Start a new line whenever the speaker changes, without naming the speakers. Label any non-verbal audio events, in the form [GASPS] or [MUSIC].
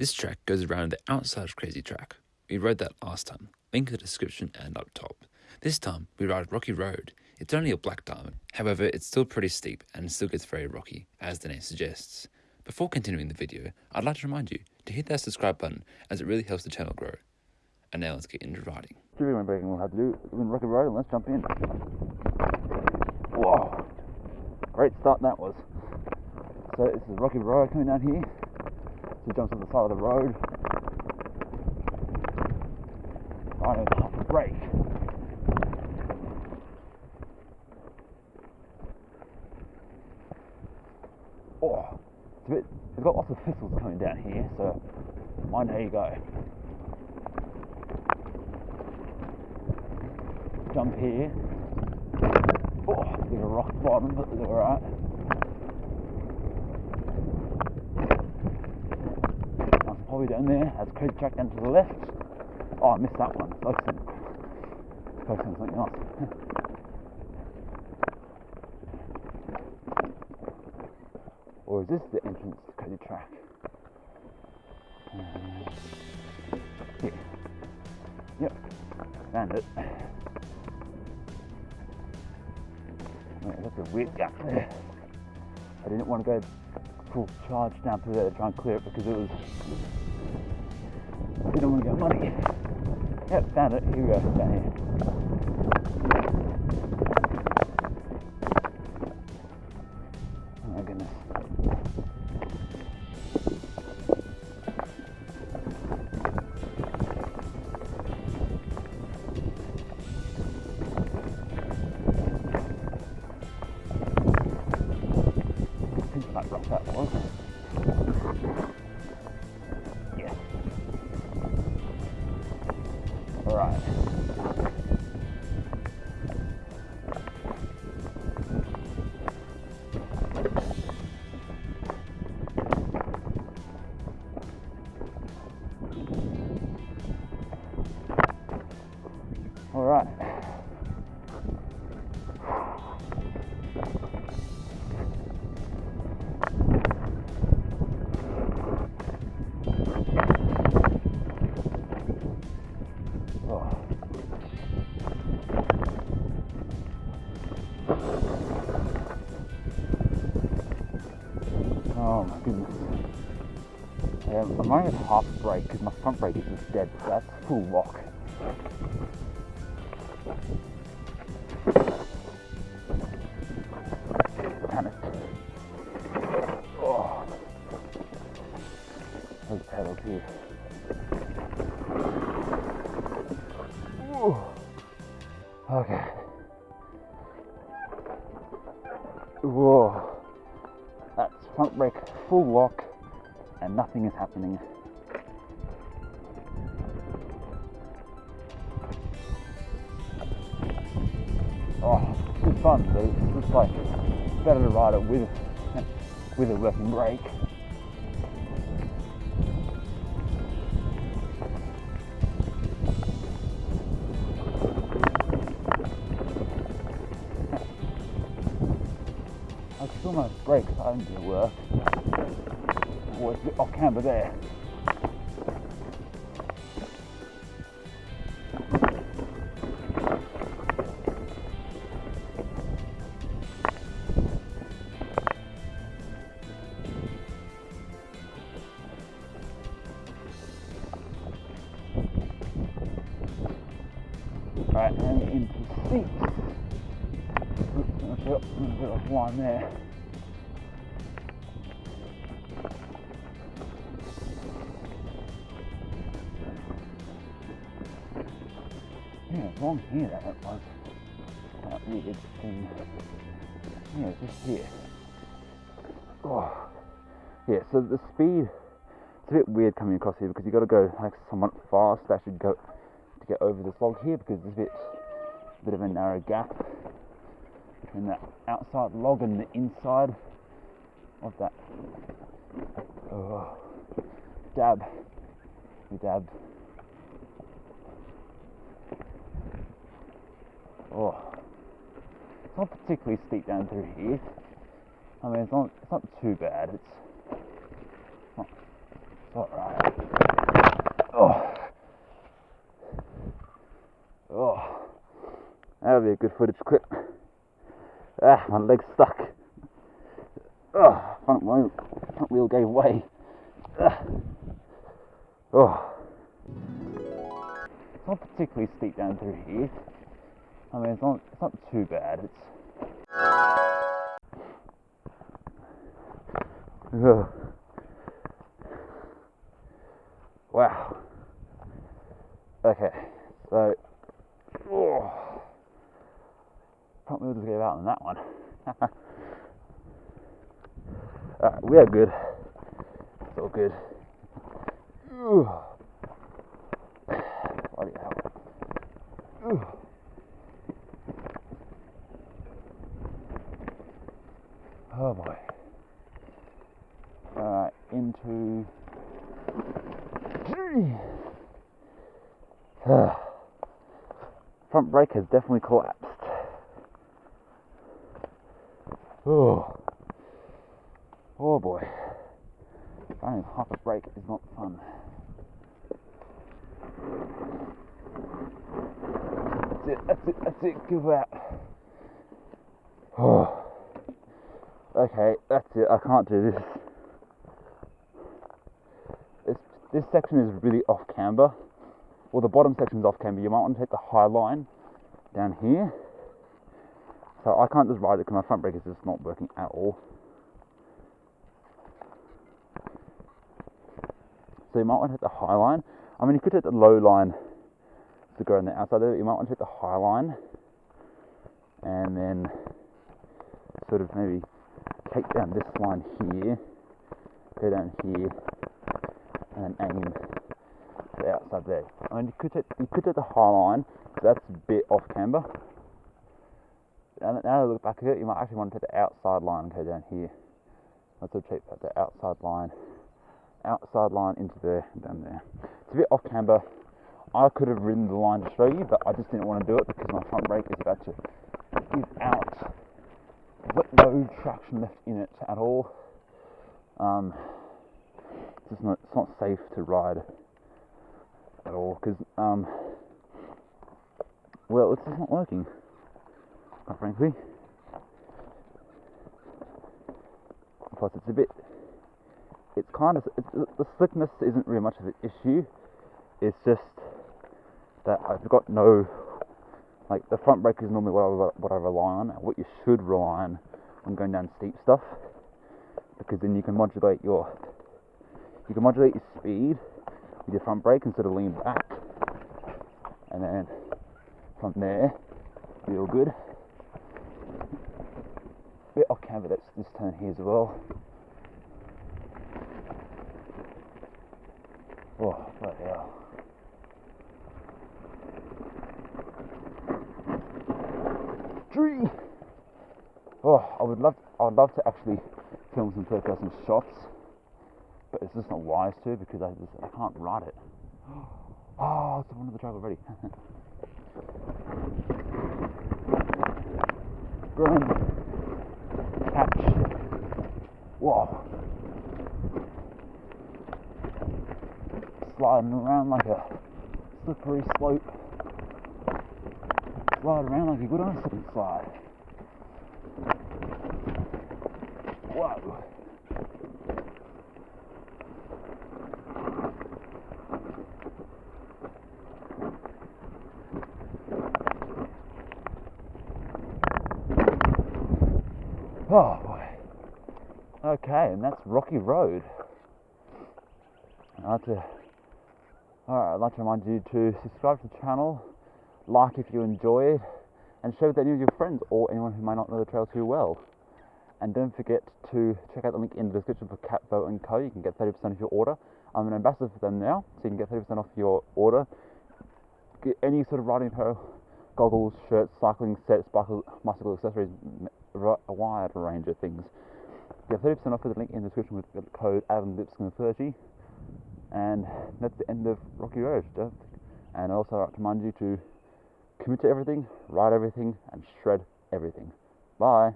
This track goes around the outside of Crazy Track. We rode that last time, link in the description and up top. This time, we ride Rocky Road. It's only a black diamond, however, it's still pretty steep and still gets very rocky, as the name suggests. Before continuing the video, I'd like to remind you to hit that subscribe button as it really helps the channel grow. And now let's get into riding.
Trivia breaking we'll have to do in Rocky Road and let's jump in. Whoa! Great start that was. So this is Rocky Road coming down here. So he jumps on the side of the road. Riding half a brake. Oh, it's a bit, it's got lots of thistles coming down here, so mind how you go. Jump here. Oh, bit of rock bottom, but it's alright. Nice down there. That's crazy track down to the left. Oh, I missed that one. Focus on, focus on something else. [LAUGHS] or is this the entrance to Crazy Track? Uh, yeah. Yep. Found it. Wait, that's a weird gap there. I didn't want to go full charge down through there to try and clear it because it was. Didn't want to get muddy. Yep, found it. Here we go. Down here. Oh my goodness. That rock that was. I'm running half brake because my front brake is just dead. So that's full lock. Oh. Okay. Whoa. That's front brake full lock and nothing is happening. Oh, good fun, but it's just like better to ride it with with a working brake. I my brakes starting to work. It's a bit off camber there. Right, and into seats. Oops, a bit- offline there. Wrong here that it was. That weird thing. Yeah, just here. Oh. Yeah, so the speed, it's a bit weird coming across here because you've got to go like somewhat fast to actually go to get over this log here because there's a bit, a bit of a narrow gap between that outside log and the inside of that. Oh, dab, we dab. oh, it's not particularly steep down through here. I mean, it's not, it's not too bad. It's, not it's alright. Oh. Oh. That'll be a good footage clip. Ah, my leg's stuck. Oh, front wheel, front wheel gave way. Ah. Oh. It's not particularly steep down through here. I mean, it's not, it's not too bad. It's. Ugh. Wow. Okay, so. Oh. Front wheel just gave out on that one. [LAUGHS] Alright, we are good. It's all good. Ooh. [SIGHS] Bloody hell. Ooh. Oh boy. Alright, into. [SIGHS] Front brake has definitely collapsed. Oh. Oh boy. Running half a brake is not fun. That's it, that's it, that's it, give out. Oh. Okay, that's it, I can't do this. This, this section is really off camber. Well, the bottom section is off camber. You might want to take the high line down here. So I can't just ride it because my front brake is just not working at all. So you might want to hit the high line. I mean, you could hit the low line to go on the outside there. You might want to hit the high line and then sort of maybe take down this line here, go down here, and aim the outside there. I mean, you could hit, you could hit the high line, so that's a bit off camber. Now that I look back at it, you might actually want to take the outside line and go down here. Let's that the outside line outside line into there, down there. It's a bit off camber. I could have ridden the line to show you, but I just didn't want to do it because my front brake is about to give out. But no traction left in it at all. Um, it's just not, it's not safe to ride at all because, um, well, it's just not working, quite frankly. Plus, it's a bit it's kind of it's, the slickness isn't really much of an issue. It's just that I've got no like the front brake is normally what I, what I rely on, what you should rely on when going down steep stuff, because then you can modulate your you can modulate your speed with your front brake instead of lean back, and then from there feel good. Bit off camber that's this turn here as well. Oh, bloody hell. Tree! Oh, I would love, I would love to actually film some third person shots, but it's just not wise to because I just, I can't ride it. [GASPS] Oh, it's one of the track already. Grand [LAUGHS] catch. Whoa. sliding around like a slippery slope. Slide around like a good ice slide. Whoa. Oh boy. Okay, and that's Rocky Road. I have to Alright, I'd like to remind you to subscribe to the channel, like if you enjoy it, and share with any of your friends or anyone who might not know the trail too well. And don't forget to check out the link in the description for Cat & Co. You can get 30% off your order. I'm an ambassador for them now, so you can get 30% off your order. Get any sort of riding apparel, goggles, shirts, cycling sets, bicycle, accessories, a wide range of things. Get 30% off with the link in the description with the code AdamLipscomb30 and that's the end of Rocky Road. And also, I remind you to commit to everything, write everything, and shred everything. Bye.